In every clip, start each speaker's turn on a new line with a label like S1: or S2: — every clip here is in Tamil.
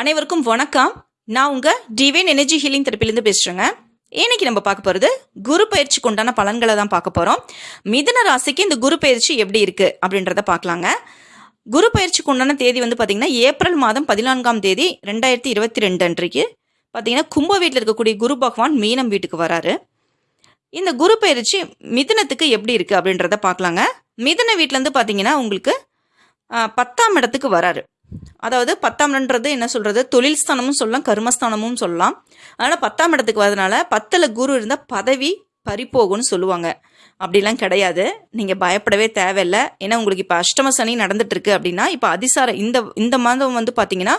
S1: அனைவருக்கும் வணக்கம். நான் உங்கள் டிவைன் எனர்ஜி ஹீலிங் தெரப்பிலேருந்து பேசுகிறேங்க இன்னைக்கு நம்ம பார்க்க போகிறது குரு பயிற்சிக்கு உண்டான பலன்களை தான் பார்க்க போகிறோம் மிதன ராசிக்கு இந்த குரு பயிற்சி எப்படி இருக்குது அப்படின்றத பார்க்கலாங்க. குரு பயிற்சிக்கு உண்டான தேதி வந்து பார்த்திங்கன்னா ஏப்ரல் மாதம் பதினான்காம் தேதி ரெண்டாயிரத்தி இருபத்தி ரெண்டு அன்றைக்கு. பார்த்தீங்கன்னா கும்ப வீட்டில் இருக்கக்கூடிய குரு பகவான் மீனம் வீட்டுக்கு வராரு. இந்த குரு பயிற்சி மிதனத்துக்கு எப்படி இருக்குது அப்படின்றத பார்க்கலாங்க. மிதன வீட்டிலேருந்து பார்த்தீங்கன்னா உங்களுக்கு பத்தாம் இடத்துக்கு வராரு. அதாவது பத்தாம் இடன்றது என்ன சொல்கிறது தொழில் ஸ்தானமும் சொல்லலாம் கர்மஸ்தானமும் சொல்லலாம். அதனால் பத்தாம் இடத்துக்கு வரதுனால பத்தில் குரு இருந்தால் பதவி பறிப்போகும்னு சொல்லுவாங்க. அப்படிலாம் கிடையாது. நீங்கள் பயப்படவே தேவையில்லை. ஏன்னா உங்களுக்கு இப்போ அஷ்டம சனி நடந்துட்டுருக்கு அப்படின்னா இப்போ அதிசார இந்த இந்த மாதம் வந்து பார்த்தீங்கன்னா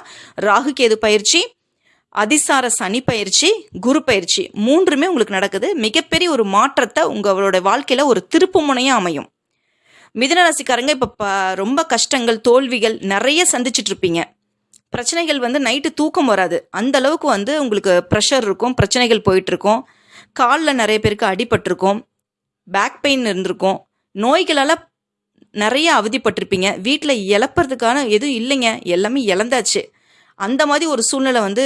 S1: ராகு கேது பயிற்சி அதிசார சனி பயிற்சி குரு பயிற்சி மூன்றுமே உங்களுக்கு நடக்குது. மிகப்பெரிய ஒரு மாற்றத்தை உங்களோட வாழ்க்கையில் ஒரு திருப்பு முனையாக அமையும். மிதுன ராசிக்காரங்க இப்போ ரொம்ப கஷ்டங்கள் தோல்விகள் நிறைய சந்திச்சுட்டு இருப்பீங்க. பிரச்சனைகள் வந்து நைட்டு தூக்கம் வராது. அந்த அளவுக்கு வந்து உங்களுக்கு ப்ரெஷர் இருக்கும் பிரச்சனைகள் போயிட்டுருக்கும் காலில் நிறைய பேருக்கு அடிபட்டிருக்கும். பேக் பெயின் இருந்திருக்கும். நோய்களால் நிறைய அவதிப்பட்டிருப்பீங்க. வீட்டில் இழப்பறதுக்கான எதுவும் இல்லைங்க. எல்லாமே இழந்தாச்சு. அந்த மாதிரி ஒரு சூழ்நிலை வந்து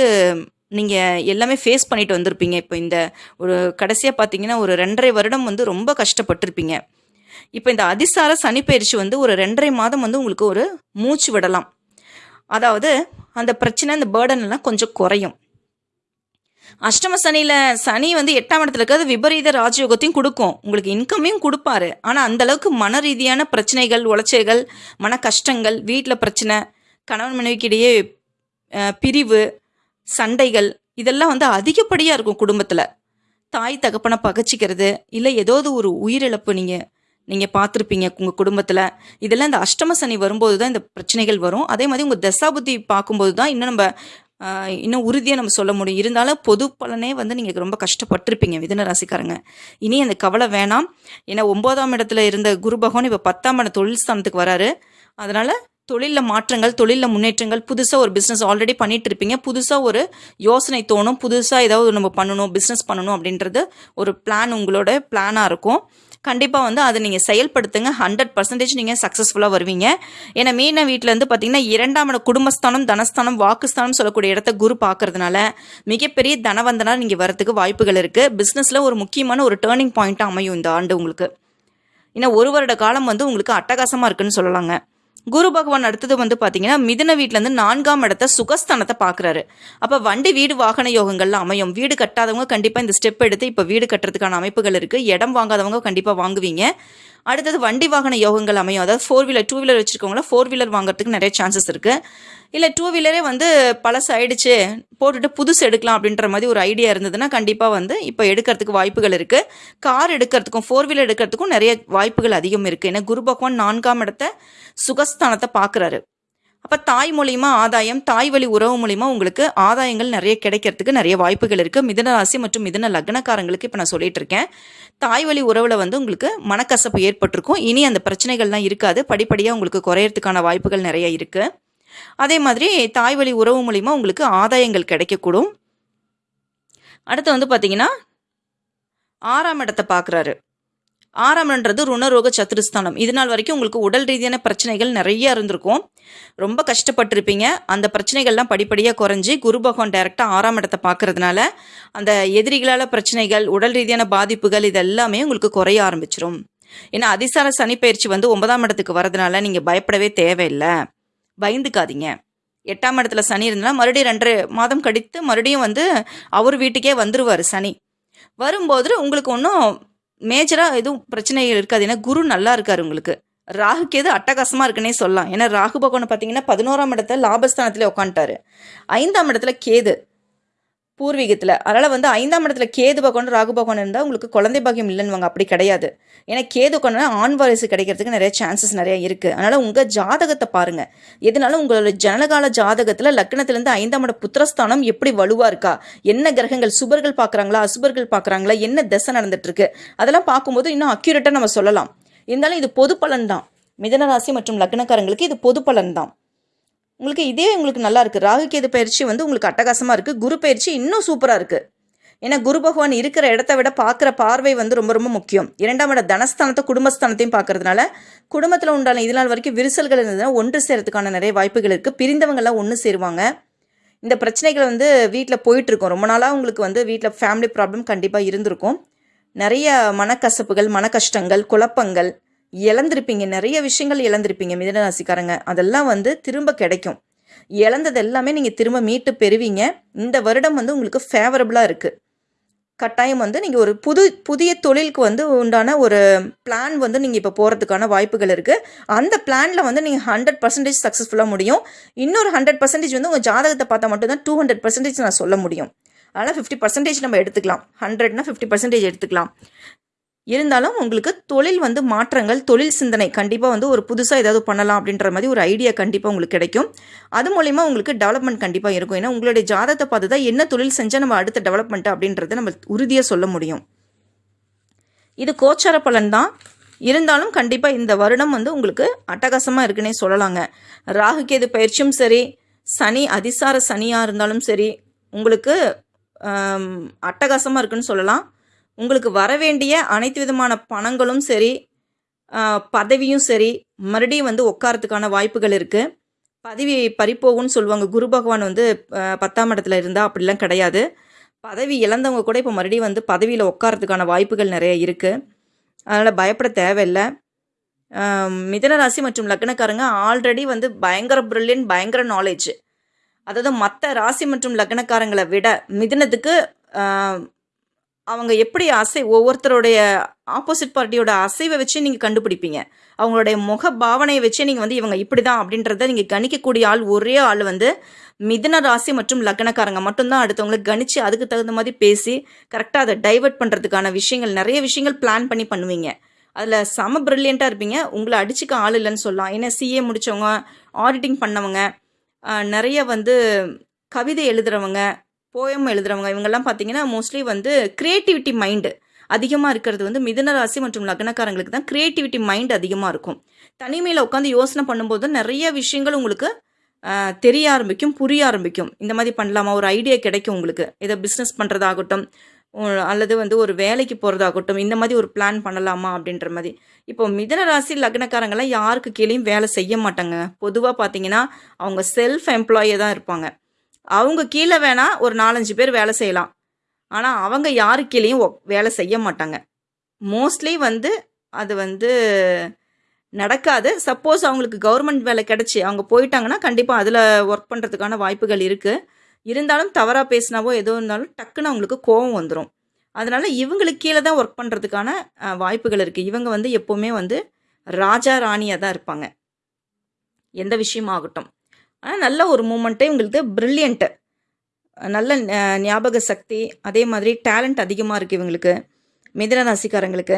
S1: நீங்கள் எல்லாமே ஃபேஸ் பண்ணிட்டு வந்திருப்பீங்க. இப்போ இந்த ஒரு கடைசியாக பார்த்தீங்கன்னா ஒரு ரெண்டரை வருடம் வந்து ரொம்ப கஷ்டப்பட்டிருப்பீங்க. இப்போ இந்த அதிசார சனி பயிற்சி வந்து ஒரு ரெண்டரை மாதம் வந்து உங்களுக்கு ஒரு மூச்சு விடலாம். அதாவது அந்த பிரச்சனை அந்த பேர்டன் எல்லாம் கொஞ்சம் குறையும். அஷ்டம சனியில் சனி வந்து எட்டாம் இடத்துல இருக்கிறது விபரீத ராஜயோகத்தையும் கொடுக்கும். உங்களுக்கு இன்கமையும் கொடுப்பாரு. ஆனால் அந்தளவுக்கு மன ரீதியான பிரச்சனைகள் உளைச்சல்கள் மன கஷ்டங்கள் வீட்டில் பிரச்சனை கணவன் மனைவிக்கிடையே பிரிவு சண்டைகள் இதெல்லாம் வந்து அதிகப்படியாக இருக்கும் குடும்பத்தில். தாய் தகப்பனை பகச்சிக்கிறது இல்லை ஏதாவது ஒரு உயிரிழப்பு நீங்கள் நீங்கள் பார்த்துருப்பீங்க உங்கள் குடும்பத்தில். இதெல்லாம் இந்த அஷ்டம சனி வரும்போது தான் இந்த பிரச்சனைகள் வரும். அதே மாதிரி உங்கள் தசாபுத்தி பார்க்கும்போது தான் இன்னும் நம்ம இன்னும் உறுதியாக நம்ம சொல்ல முடியும். இருந்தாலும் பொது பலனே வந்து நீங்கள் ரொம்ப கஷ்டப்பட்டிருப்பீங்க மிதன ராசிக்காரங்க. இனி அந்த கவலை வேணாம். ஏன்னா ஒன்பதாம் இடத்துல இருந்த குரு பகவான் இப்போ பத்தாம் இடம் தொழில் ஸ்தானத்துக்கு வராரு. அதனால் தொழிலில் மாற்றங்கள் தொழிலில் முன்னேற்றங்கள் புதுசாக ஒரு பிஸ்னஸ் ஆல்ரெடி பண்ணிட்டு இருப்பீங்க புதுசாக ஒரு யோசனை தோணும். புதுசாக ஏதாவது நம்ம பண்ணணும் பிஸ்னஸ் பண்ணணும் அப்படின்றது ஒரு பிளான் உங்களோட பிளானாக இருக்கும். கண்டிப்பாக வந்து அதை நீங்கள் செயல்படுத்துங்க. ஹண்ட்ரட் பர்சன்டேஜ் நீங்கள் சக்ஸஸ்ஃபுல்லாக வருவீங்க. ஏன்னா மீன வீட்டிலேருந்து பார்த்தீங்கன்னா இரண்டாம் இடம் குடும்பஸ்தானம் தனஸ்தானம் வாக்குஸ்தானம் சொல்லக்கூடிய இடத்த குரு பார்க்கறதுனால மிகப்பெரிய தனவந்தனாக நீங்கள் வரத்துக்கு வாய்ப்புகள் இருக்குது பிஸ்னஸில் ஒரு முக்கியமான ஒரு டேர்னிங் பாயிண்ட்டாக அமையும் இந்த ஆண்டு உங்களுக்கு. ஏன்னா ஒரு வருட காலம் வந்து உங்களுக்கு அட்டகாசமாக இருக்குன்னு சொல்லலாங்க. குரு பகவான் அடுத்தது வந்து பார்த்தீங்கன்னா மிதுன வீட்டிலேருந்து நான்காம் இடத்த சுகஸ்தானத்தை பார்க்குறாரு அப்போ வண்டி வீடு வாகன யோகங்கள்ல அமையும். வீடு கட்டாதவங்க கண்டிப்பாக இந்த ஸ்டெப் எடுத்து இப்போ வீடு கட்டுறதுக்கான அமைப்புகள் இருக்குது இடம் வாங்காதவங்க கண்டிப்பாக வாங்குவீங்க. அடுத்தது வண்டி வாகன யோகங்கள் அமையும். அதாவது ஃபோர் வீலர் டூ வீலர் வச்சுருக்கவங்கள ஃபோர் வீலர் வாங்குறதுக்கு நிறைய சான்சஸ் இருக்குது இல்லை டூ வீலரே வந்து பழசு ஆயிடுச்சு போட்டுட்டு புதுசு எடுக்கலாம் அப்படின்ற மாதிரி ஒரு ஐடியா இருந்ததுன்னா கண்டிப்பாக வந்து இப்போ எடுக்கிறதுக்கு வாய்ப்புகள் இருக்குது கார் எடுக்கிறதுக்கும் ஃபோர் வீலர் எடுக்கிறதுக்கும் நிறைய வாய்ப்புகள் அதிகம் இருக்குது ஏன்னா குரு பகவான் நான்காம் இடத்த சுகஸ்தானத்தை பார்க்குறாரு. அப்போ தாய் மூலியமா ஆதாயம் தாய் வழி உறவு மூலியமா உங்களுக்கு ஆதாயங்கள் நிறைய கிடைக்கிறதுக்கு நிறைய வாய்ப்புகள் இருக்குது மிதுன ராசி மற்றும் மிதன லக்னக்காரங்களுக்கு இப்போ நான் சொல்லிட்டு இருக்கேன். தாய் வழி உறவில் வந்து உங்களுக்கு மனக்கசப்பு ஏற்பட்டிருக்கும். இனி அந்த பிரச்சனைகள்லாம் இருக்காது. படிப்படியாக உங்களுக்கு குறையறதுக்கான வாய்ப்புகள் நிறைய இருக்குது அதே மாதிரி தாய் வழி உறவு மூலிமா உங்களுக்கு ஆதாயங்கள் கிடைக்கக்கூடும். அடுத்து வந்து பார்த்தீங்கன்னா ஆறாம் இடத்தை பார்க்குறாரு ஆறாம்ன்றது ருணரோக சத்துருஸ்தானம் இது நாள் வரைக்கும் உங்களுக்கு உடல் ரீதியான பிரச்சனைகள் நிறைய இருந்திருக்கும். ரொம்ப கஷ்டப்பட்டிருப்பீங்க. அந்த பிரச்சனைகள்லாம் படிப்படியாக குறைஞ்சி குரு பகவான் டைரெக்டாக ஆறாம் இடத்தை பார்க்கறதுனால அந்த எதிரிகளால் பிரச்சனைகள் உடல் ரீதியான பாதிப்புகள் இது எல்லாமே உங்களுக்கு குறைய ஆரம்பிச்சிரும். ஏன்னா அதிசார சனி பயிற்சி வந்து ஒன்பதாம் இடத்துக்கு வரதுனால நீங்கள் பயப்படவே தேவையில்லை. பயந்துக்காதீங்க. எட்டாம் இடத்துல சனி இருந்ததுன்னா மறுபடியும் ரெண்டரை மாதம் கழித்து மறுபடியும் வந்து அவர் வீட்டுக்கே வந்துருவார் சனி. வரும்போது உங்களுக்கு ஒன்றும் மேஜராக எதுவும் பிரச்சனைகள் இருக்காது. ஏன்னா குரு நல்லா இருக்காரு உங்களுக்கு. ராகுக்கு எது அட்டகாசமாக இருக்குன்னே சொல்லலாம். ஏன்னா ராகு பகவான் பார்த்தீங்கன்னா பதினோராம் இடத்துல லாபஸ்தானத்தில் உட்காந்துட்டாரு ஐந்தாம் இடத்துல கேது. பூர்வீகத்தில். அதனால் வந்து ஐந்தாம் இடத்துல கேது பகவான் ராகு பகவான் இருந்தால் உங்களுக்கு குழந்தை பாக்கியம் இல்லைன்னு அப்படி கிடையாது. ஏன்னா கேது கொண்டா ஆண் வாரிசு கிடைக்கிறதுக்கு நிறைய சான்சஸ் நிறைய இருக்குது அதனால் உங்கள் ஜாதகத்தை பாருங்கள் எதனால உங்களோட ஜனகால ஜாதகத்தில் லக்னத்துலேருந்து ஐந்தாம் இட புத்திரஸ்தானம் எப்படி வலுவாக இருக்கா? என்ன கிரகங்கள் சுபர்கள் பார்க்குறாங்களா அசுபர்கள் பார்க்குறாங்களா என்ன திசை நடந்துட்டுருக்கு? அதெல்லாம் பார்க்கும்போது இன்னும் அக்யூரேட்டாக நம்ம சொல்லலாம். இருந்தாலும் இது பொது பலன் தான் மிதன ராசி மற்றும் லக்னக்காரங்களுக்கு இது பொது பலன் தான் உங்களுக்கு இதே உங்களுக்கு நல்லா இருக்குது ராகு கேது பயிற்சி வந்து உங்களுக்கு அட்டகாசமாக இருக்குது குரு பயிற்சி இன்னும் சூப்பராக இருக்குது ஏன்னா குரு பகவான் இருக்கிற இடத்த விட பார்க்குற பார்வை வந்து ரொம்ப ரொம்ப முக்கியம். இரண்டாம் இட தனஸ்தானத்தை குடும்பஸ்தானத்தையும் பார்க்கறதுனால குடும்பத்தில் உண்டான இது நாள் வரைக்கும் விரிசல்கள் இருந்ததுன்னா ஒன்று சேரத்துக்கான நிறைய வாய்ப்புகள் இருக்குது பிரிந்தவங்கள்லாம் ஒன்று சேருவாங்க. இந்த பிரச்சனைகள் வந்து வீட்டில் போயிட்டுருக்கும். ரொம்ப நாளாக உங்களுக்கு வந்து வீட்டில் ஃபேமிலி ப்ராப்ளம் கண்டிப்பாக இருந்திருக்கும். நிறைய மனக்கசப்புகள் மன கஷ்டங்கள் குழப்பங்கள் இழந்திருப்பீங்க. நிறைய விஷயங்கள் இழந்திருப்பீங்க மிதனராசிக்காரங்க. அதெல்லாம் வந்து திரும்ப கிடைக்கும். இழந்தது எல்லாமே நீங்கள் திரும்ப மீட்டு பெறுவீங்க. இந்த வருடம் வந்து உங்களுக்கு ஃபேவரபுளாக இருக்குது கட்டாயம் வந்து நீங்கள் ஒரு புது புதிய தொழிலுக்கு வந்து உண்டான ஒரு பிளான் வந்து நீங்கள் இப்போ போகிறதுக்கான வாய்ப்புகள் இருக்குது அந்த பிளானில் வந்து நீங்கள் ஹண்ட்ரட் பர்சன்டேஜ் சக்ஸஸ்ஃபுல்லாக முடியும். இன்னொரு ஹண்ட்ரட் பர்சன்டேஜ் வந்து உங்கள் ஜாதகத்தை பார்த்தா மட்டும்தான் டூ ஹண்ட்ரட் பர்சன்டேஜ் நான் சொல்ல முடியும். அதனால் ஃபிஃப்டி பர்சன்டேஜ் நம்ம எடுத்துக்கலாம். ஹண்ட்ரட்னா ஃபிஃப்டி பர்சன்டேஜ் எடுத்துக்கலாம். இருந்தாலும் உங்களுக்கு தொழில் வந்து மாற்றங்கள் தொழில் சிந்தனை கண்டிப்பாக வந்து ஒரு புதுசாக ஏதாவது பண்ணலாம் அப்படின்ற மாதிரி ஒரு ஐடியா கண்டிப்பாக உங்களுக்கு கிடைக்கும். அது மூலிமா உங்களுக்கு டெவலப்மெண்ட் கண்டிப்பாக இருக்கும். ஏன்னா உங்களுடைய ஜாதத்தை பார்த்து தான் என்ன தொழில் செஞ்சால் நம்ம அடுத்த டெவலப்மெண்ட் அப்படின்றத நம்ம உறுதியாக சொல்ல முடியும். இது கோச்சார பலன் தான். இருந்தாலும் கண்டிப்பாக இந்த வருடம் வந்து உங்களுக்கு அட்டகாசமாக இருக்குன்னே சொல்லலாங்க. ராகுகேது பயிற்சியும் சரி சனி அதிசார சனியாக இருந்தாலும் சரி உங்களுக்கு அட்டகாசமாக இருக்குன்னு சொல்லலாம். உங்களுக்கு வர வேண்டிய அனைத்து விதமான பணங்களும் சரி பதவியும் சரி மறுபடியும் வந்து உட்காரத்துக்கான வாய்ப்புகள் இருக்குது பதவி பறிப்போகும்னு சொல்லுவாங்க. குரு பகவான் வந்து பத்தாம் இடத்துல இருந்தால் அப்படிலாம் கிடையாது. பதவி இழந்தவங்க கூட இப்போ மறுபடியும் வந்து பதவியில் உட்காரத்துக்கான வாய்ப்புகள் நிறைய இருக்குது அதனால் பயப்பட தேவையில்லை. மிதனராசி ராசி மற்றும் லக்னக்காரங்க ஆல்ரெடி வந்து பயங்கர பிரில்லியன்ட் பயங்கர நாலேஜ் அதாவது மற்ற ராசி மற்றும் லக்னக்காரங்களை விட மிதனத்துக்கு அவங்க எப்படி அசை ஒவ்வொருத்தருடைய ஆப்போசிட் பார்ட்டியோட அசைவை வச்சு நீங்கள் கண்டுபிடிப்பீங்க. அவங்களுடைய முக பாவனையை வச்சு நீங்கள் வந்து இவங்க இப்படி தான் அப்படின்றத நீங்கள் கணிக்கக்கூடிய ஆள் ஒரே ஆள் வந்து மிதன ராசி மற்றும் லக்னக்காரங்க மட்டும்தான். அடுத்தவங்களை கணித்து அதுக்கு தகுந்த மாதிரி பேசி கரெக்டாக அதை டைவர்ட் பண்ணுறதுக்கான விஷயங்கள் நிறைய விஷயங்கள் பிளான் பண்ணி பண்ணுவீங்க. அதில் செம ப்ரில்லியண்ட்டாக இருப்பீங்க. உங்களை அடிச்சுக்க ஆள் இல்லைன்னு சொல்லலாம். ஏன்னா சிஏ முடித்தவங்க ஆடிட்டிங் பண்ணவங்க நிறைய வந்து கவிதை எழுதுறவங்க போயம் எழுதுறவங்க இவங்கெல்லாம் பார்த்தீங்கன்னா மோஸ்ட்லி வந்து க்ரியேட்டிவிட்டி மைண்டு அதிகமாக இருக்கிறது வந்து மிதன ராசி மற்றும் லக்னக்காரங்களுக்கு தான் க்ரியேட்டிவிட்டி மைண்ட் அதிகமாக இருக்கும். தனிமையில் உட்காந்து யோசனை பண்ணும்போது நிறைய விஷயங்கள் உங்களுக்கு தெரிய ஆரம்பிக்கும் புரிய ஆரம்பிக்கும். இந்த மாதிரி பண்ணலாமா? ஒரு ஐடியா கிடைக்கும் உங்களுக்கு. ஏதோ பிஸ்னஸ் பண்ணுறதாகட்டும் அல்லது வந்து ஒரு வேலைக்கு போகிறதாகட்டும் இந்த மாதிரி ஒரு பிளான் பண்ணலாமா அப்படின்ற மாதிரி. இப்போ மிதன ராசி லக்னக்காரங்களாம் யாருக்கு கீழேயும் வேலை செய்ய மாட்டாங்க. பொதுவாக பார்த்தீங்கன்னா அவங்க செல்ஃப் எம்ப்ளாயே தான் இருப்பாங்க. அவங்க கீழே வேணால் ஒரு நாலஞ்சு பேர் வேலை செய்யலாம். ஆனால் அவங்க யாரு கீழேயும் வேலை செய்ய மாட்டாங்க. மோஸ்ட்லி வந்து அது வந்து நடக்காது. சப்போஸ் அவங்களுக்கு கவர்மெண்ட் வேலை கிடச்சி அவங்க போயிட்டாங்கன்னா கண்டிப்பாக அதில் ஒர்க் பண்ணுறதுக்கான வாய்ப்புகள் இருக்குது இருந்தாலும் தவறாக பேசினாவோ எதோ இருந்தாலும் டக்குன்னு அவங்களுக்கு கோவம் வந்துடும் அதனால் இவங்களுக்கு கீழே தான் ஒர்க் பண்ணுறதுக்கான வாய்ப்புகள் இருக்குது இவங்க வந்து எப்போவுமே வந்து ராஜா ராணியாக தான் இருப்பாங்க. எந்த விஷயமாகட்டும். ஆனால் நல்ல ஒரு மூமெண்ட்டே இவங்களுக்கு ப்ரில்லியண்ட்டு நல்ல ஞாபக சக்தி அதே மாதிரி டேலண்ட் அதிகமாக இருக்குது இவங்களுக்கு மிதன ராசிக்காரங்களுக்கு.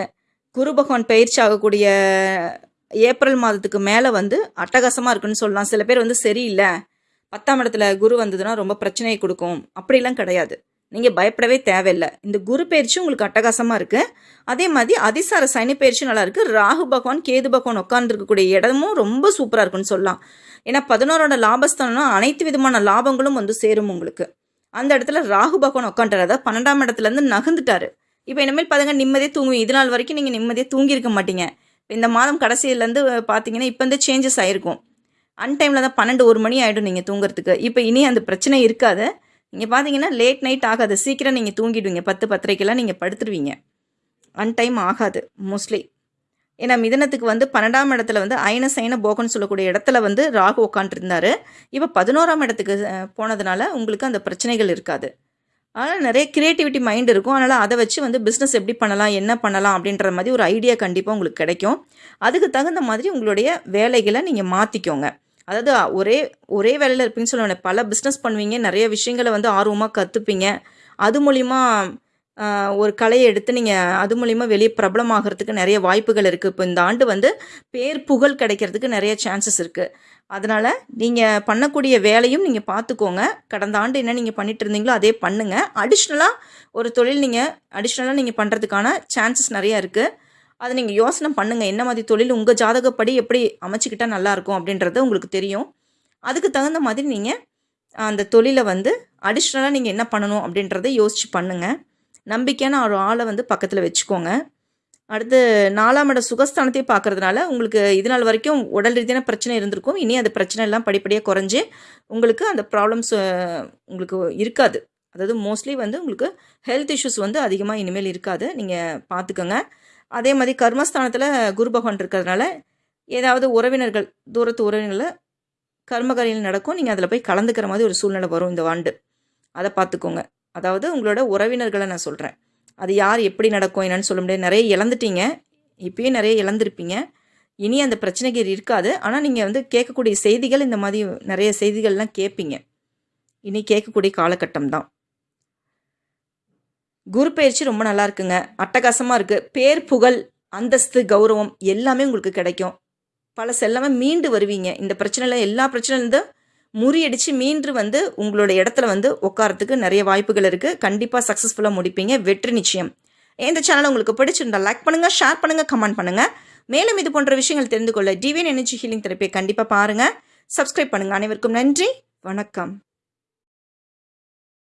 S1: குரு பகவான் பயிற்சி ஆகக்கூடிய ஏப்ரல் மாதத்துக்கு மேலே வந்து அட்டகாசமாக இருக்குன்னு சொல்லலாம். சில பேர் வந்து சரியில்லை. பத்தாம் இடத்துல குரு வந்ததுன்னா ரொம்ப பிரச்சனையை கொடுக்கும். அப்படிலாம் கிடையாது. நீங்கள் பயப்படவே தேவையில்லை. இந்த குரு பயிற்சி உங்களுக்கு அட்டகாசமாக இருக்குது அதே மாதிரி அதிசார சனி பயிற்சி நல்லாயிருக்கு ராகு பகவான் கேது பகவான் உட்காந்துருக்கக்கூடிய இடமும் ரொம்ப சூப்பராக இருக்குன்னு சொல்லலாம். ஏன்னா பதினோரோட லாபஸ்தானம்னா அனைத்து விதமான லாபங்களும் வந்து சேரும் உங்களுக்கு. அந்த இடத்துல ராகு பகவான் உட்காந்துட்டார் அதாவது பன்னெண்டாம் இடத்துலேருந்து நகர்ந்துட்டாரு. இப்போ இனிமேல் பாருங்க நிம்மதியாக தூங்குவீங்க. இது நாள் வரைக்கும் நீங்கள் நிம்மதியாக தூங்கியிருக்க மாட்டீங்க. இந்த மாதம் கடைசியிலேருந்து பார்த்தீங்கன்னா இப்போ வந்து சேஞ்சஸ் ஆகிருக்கும் அன்டைமில் தான் பன்னெண்டு ஒரு மணி ஆகிடும் நீங்கள் தூங்குறதுக்கு. இப்போ இனி அந்த பிரச்சனை இருக்காது. நீங்கள் பார்த்தீங்கன்னா லேட் நைட் ஆகாது. சீக்கிரம் நீங்கள் தூங்கிடுவீங்க. பத்து பத்தரைக்கெல்லாம் நீங்கள் படுத்துருவீங்க. அன்டைம் ஆகாது மோஸ்ட்லி ஏன்னா மிதனத்துக்கு வந்து பன்னெண்டாம் இடத்துல வந்து அயன சைன போகன்னு சொல்லக்கூடிய இடத்துல வந்து ராகு உட்காந்துருந்தாரு இப்போ பதினோராம் இடத்துக்கு போனதுனால உங்களுக்கு அந்த பிரச்சனைகள் இருக்காது. அதனால் நிறைய க்ரியேட்டிவிட்டி மைண்ட் இருக்கும். அதனால் அதை வச்சு வந்து பிஸ்னஸ் எப்படி பண்ணலாம் என்ன பண்ணலாம் அப்படின்ற மாதிரி ஒரு ஐடியா கண்டிப்பாக உங்களுக்கு கிடைக்கும். அதுக்கு தகுந்த மாதிரி உங்களுடைய வேலைகளை நீங்கள் மாற்றிக்கோங்க அதாவது ஒரே ஒரே வேலையில் இருப்பீங்கன்னு சொல்லுவேன் பல பிஸ்னஸ் பண்ணுவீங்க நிறைய விஷயங்களை வந்து ஆர்வமாக கற்றுப்பீங்க அது மூலிமா ஒரு கலையை எடுத்து நீங்கள் அது மூலிமா வெளியே பிரபலமாகறதுக்கு நிறைய வாய்ப்புகள் இருக்குது இப்போ இந்த ஆண்டு வந்து பேர் புகழ் கிடைக்கிறதுக்கு நிறைய சான்சஸ் இருக்குது அதனால் நீங்கள் பண்ணக்கூடிய வேலையும் நீங்கள் பார்த்துக்கோங்க கடந்த ஆண்டு என்ன நீங்கள் பண்ணிட்டு இருந்தீங்களோ அதே பண்ணுங்கள் அடிஷ்னலாக ஒரு தொழில் நீங்கள் அடிஷ்னலாக நீங்கள் பண்ணுறதுக்கான சான்சஸ் நிறையா இருக்குது அதை நீங்கள் யோசனை பண்ணுங்கள் என்ன மாதிரி தொழில் உங்கள் ஜாதகப்படி எப்படி அமைச்சிக்கிட்டால் நல்லாயிருக்கும் அப்படின்றது உங்களுக்கு தெரியும். அதுக்கு தகுந்த மாதிரி நீங்கள் அந்த தொழிலை வந்து அடிஷ்னலாக நீங்கள் என்ன பண்ணணும் அப்படின்றத யோசித்து பண்ணுங்கள் நம்பிக்கையான ஒரு ஆளை வந்து பக்கத்தில் வச்சுக்கோங்க. அடுத்து நாலாம் இட சுகஸ்தானத்தையும் பார்க்கறதுனால உங்களுக்கு இது நாள் வரைக்கும் உடல் ரீதியான பிரச்சனை இருந்திருக்கும். இனி அந்த பிரச்சனை எல்லாம் படிப்படியாக குறைஞ்சி உங்களுக்கு அந்த ப்ராப்ளம்ஸ் உங்களுக்கு இருக்காது. அதாவது மோஸ்ட்லி வந்து உங்களுக்கு ஹெல்த் இஷ்யூஸ் வந்து அதிகமாக இனிமேல் இருக்காது. நீங்கள் பார்த்துக்கோங்க. அதே மாதிரி கர்மஸ்தானத்தில் குரு பகவான் இருக்கிறதுனால ஏதாவது உறவினர்கள் தூரத்து உறவினர்களை கர்மகாரியில் நடக்கும். நீங்கள் அதில் போய் கலந்துக்கிற மாதிரி ஒரு சூழ்நிலை வரும் இந்த ஆண்டு அதை பார்த்துக்கோங்க. அதாவது உங்களோட உறவினர்களை நான் சொல்கிறேன் அது யார் எப்படி நடக்கும் என்னன்னு சொல்ல முடியாது. நிறைய இழந்துட்டீங்க. இப்பயும் நிறைய இழந்திருப்பீங்க. இனி அந்த பிரச்சனைகள் இருக்காது. ஆனால் நீங்கள் வந்து கேட்கக்கூடிய செய்திகள் இந்த மாதிரி நிறைய செய்திகள்லாம் கேட்பீங்க. இனி கேட்கக்கூடிய காலகட்டம் தான். குரு பயிற்சி ரொம்ப நல்லா இருக்குங்க. அட்டகாசமாக இருக்குது பேர் புகழ் அந்தஸ்து கௌரவம் எல்லாமே உங்களுக்கு கிடைக்கும். பல செல்லாம மீண்டு வருவீங்க. இந்த பிரச்சனையில் எல்லா பிரச்சனையிலேருந்து முறியடித்து மீண்டு வந்து உங்களோட இடத்துல வந்து உட்காரத்துக்கு நிறைய வாய்ப்புகள் இருக்குது கண்டிப்பாக சக்ஸஸ்ஃபுல்லாக முடிப்பீங்க. வெற்றி நிச்சயம். இந்த சேனல் உங்களுக்கு பிடிச்சிருந்தா லைக் பண்ணுங்கள் ஷேர் பண்ணுங்கள் கமெண்ட் பண்ணுங்கள் மேலும் இது போன்ற விஷயங்கள் தெரிந்து கொள்ள டிவியன் எனர்ஜி ஹீலிங் தெரப்பியை கண்டிப்பாக பாருங்கள் சப்ஸ்கிரைப் பண்ணுங்கள் அனைவருக்கும் நன்றி. வணக்கம்.